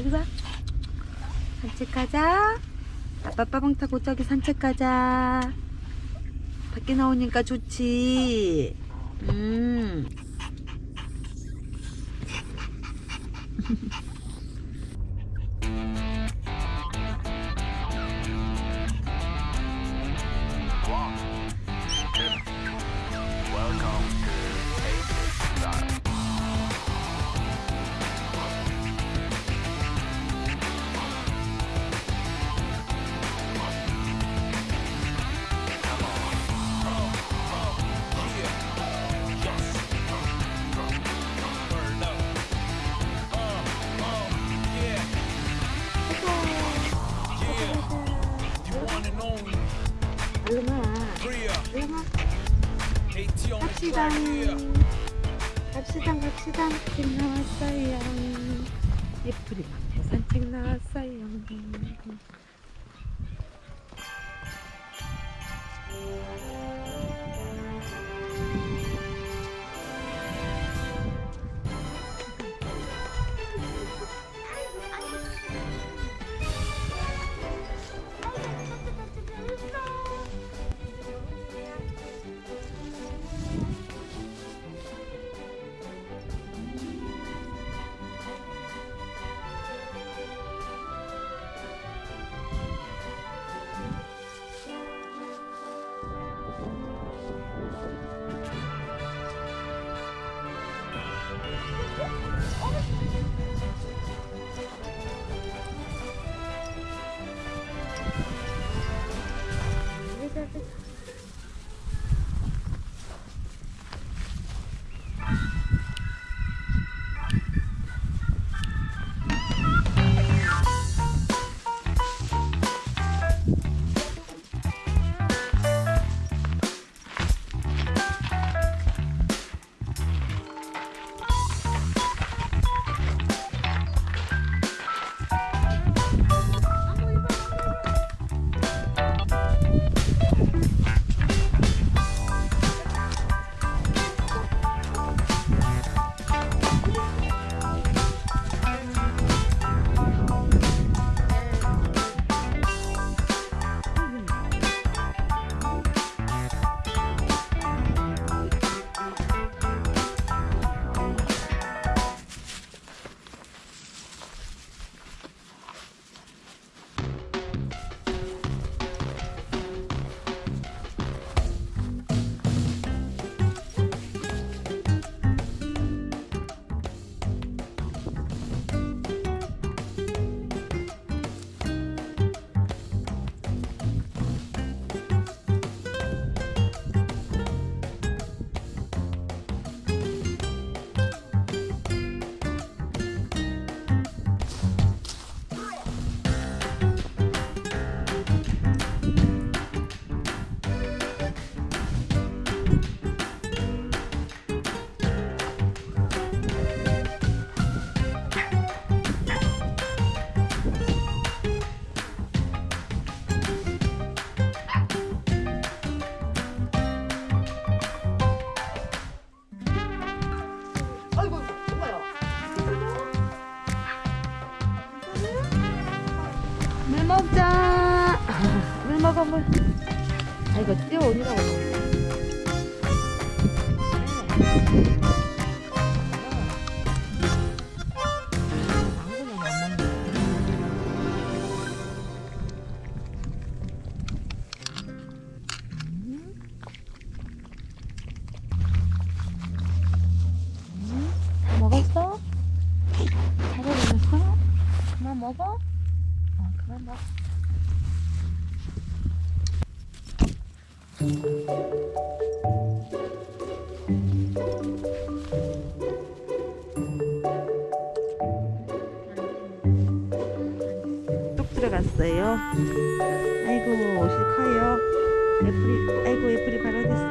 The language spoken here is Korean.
여기 봐. 산책 가자. 아빠 빠방 타고 저기 산책 가자. 밖에 나오니까 좋지. 갑시다. 갑시다, 갑시다. 산책 나왔어요. 예쁘리 산책 나왔어요. 물 먹어, 물. 아이고, 뛰어오니라고. 그만 먹어? 어, 그만 먹어. 뚝 들어갔어요. 아이고 커요. 애플이 아이고 애플이 발라댔어.